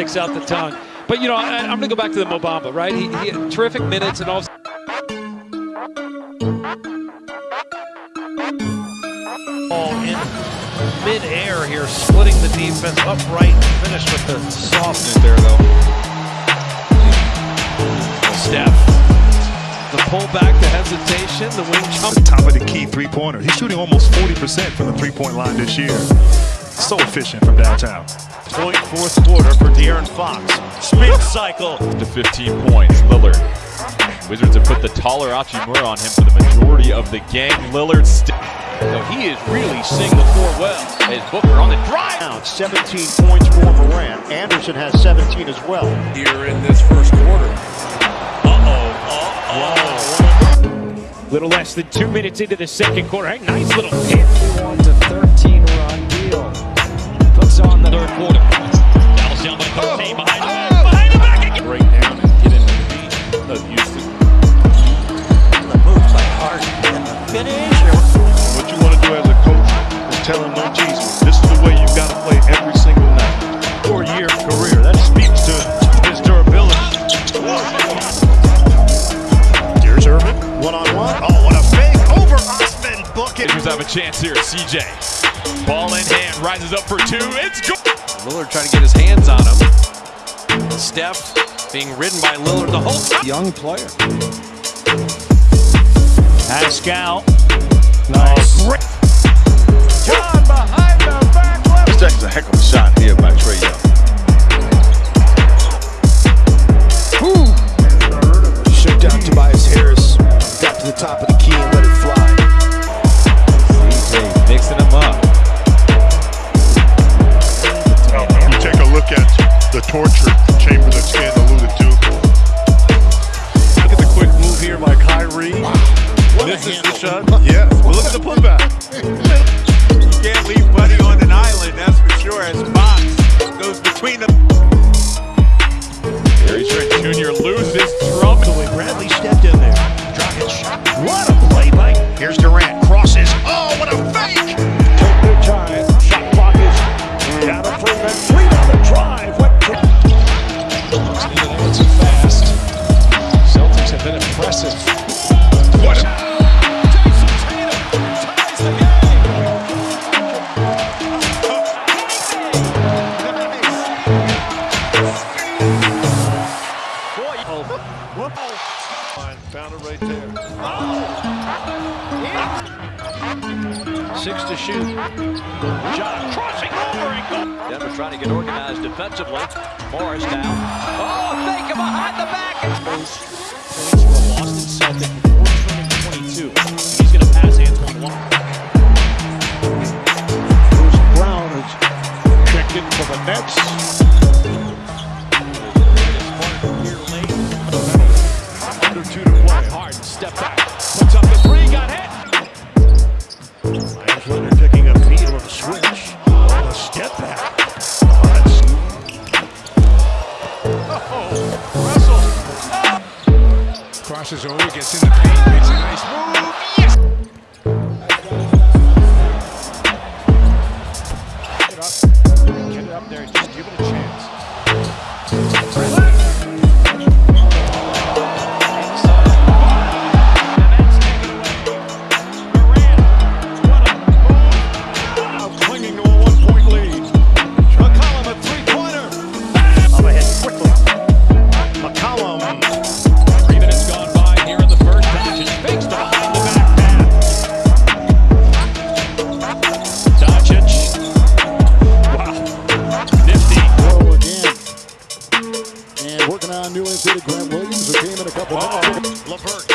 sticks out the tongue. But, you know, I, am going to go back to the Mo Bamba, right? He, he had terrific minutes and all. Ball in mid-air here, splitting the defense upright. Finish with the softness there, though. Steph. The pullback, the hesitation, the wing jump. The top of the key three-pointer. He's shooting almost 40% from the three-point line this year. So efficient from downtown. Point fourth quarter for De'Aaron Fox. Spin cycle. To 15 points, Lillard. Wizards have put the taller Hachimura on him for the majority of the game. Lillard still. No, he is really seeing the floor well. As Booker on the drive. Now 17 points for Morant. Anderson has 17 as well. Here in this first quarter. Uh-oh. Uh-oh. Little less than two minutes into the second quarter. Hey, nice little hit. Quarter. Dallas down by 13 behind the back. Oh, oh. Behind the back again. Break down and get into the beat of Houston. The moves by Harden. Finish. What you want to do as a coach is tell him no Jesus. This is the way you got to play every single night. Four-year career. That speaks to his durability. Here's Irving. One-on-one. Oh, what a fake over Osman. Book it. Wizards have a chance here. CJ. Ball in hand. Rises up for two. It's good. Lillard trying to get his hands on him. Steph being ridden by Lillard the whole time. Young player. Pascal. Nice. Oh, great. John behind the back left. This is a heck of a shot here by Trae Young. Shut down Tobias Harris. Got to the top of the the torture chamber that Stan alluded to. Look at the quick move here by Kyrie. This is the shot. Yeah, well, look at the putback. You can't leave Buddy on an island, that's for sure, as Fox goes between them. Gary Trent Jr. loses Trump. The way Bradley stepped in there. Dragic. What a play by. Here's Durant. Crosses. Oh, what a fake. Found it right there. Six to shoot. John crossing over and go. Denver trying to get organized defensively. Morris down. Oh, fake him behind the back. For Boston Celtic before 22. Step back. Puts up the three, got hit. Meyers Leonard picking up feet on the switch. On a step back. Oh, that's Crosses over, gets in the paint, makes a nice move. And working on new infielder Grant Williams, who came in a couple uh -oh. minutes. LeVert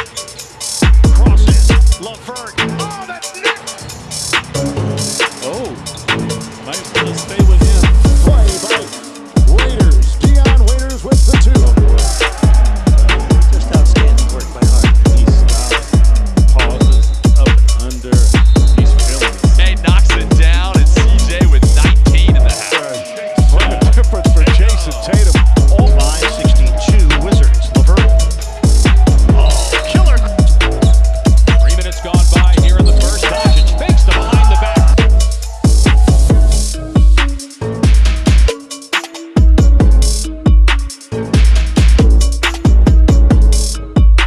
crosses. LeVert. Oh, that's